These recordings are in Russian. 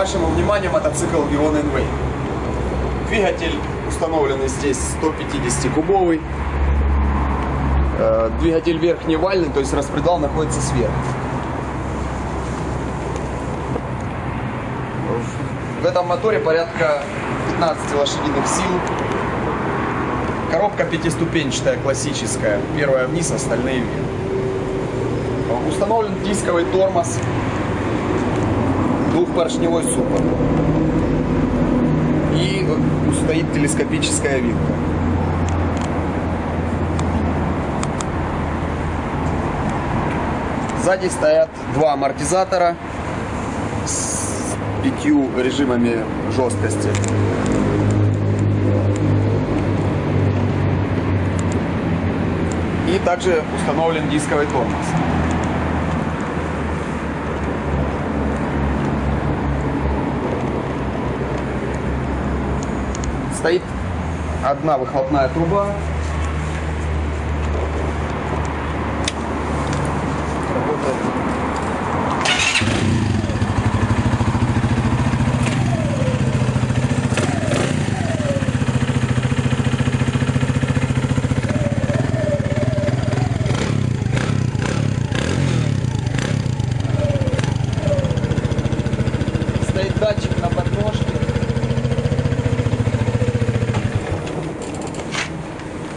Вашему вниманию мотоцикл Vion Enway. Двигатель установленный здесь 150-кубовый. Э, Двигатель верхневальный, то есть распредвал находится сверху. В этом моторе порядка 15 лошадиных сил. Коробка пятиступенчатая, классическая. Первая вниз, остальные вверх. Установлен дисковый тормоз, двухпоршневой суппорт. И стоит телескопическая вилка. Сзади стоят два амортизатора с пятью режимами жесткости. И также установлен дисковый тормоз. Стоит одна выхлопная труба. Работает. Стоит датчик на подножке.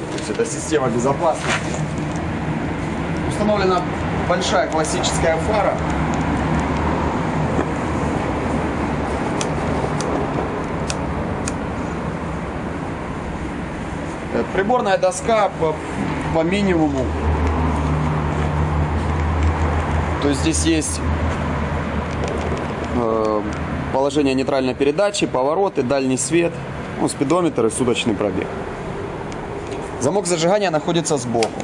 То есть это система безопасности. Установлена большая классическая фара. Э, Приборная доска по, по минимуму. То есть здесь есть э, положение нейтральной передачи, повороты, дальний свет, ну, спидометр и суточный пробег. Замок зажигания находится сбоку.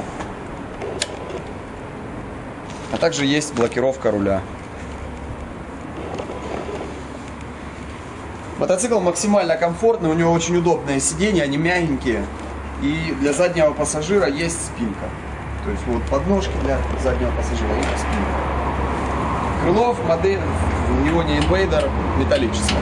А также есть блокировка руля. Мотоцикл максимально комфортный, у него очень удобные сиденья, они мягенькие. И для заднего пассажира есть спинка. То есть вот подножки для заднего пассажира и спинка. Крыло в модель, у него не инвейдер, металлическое.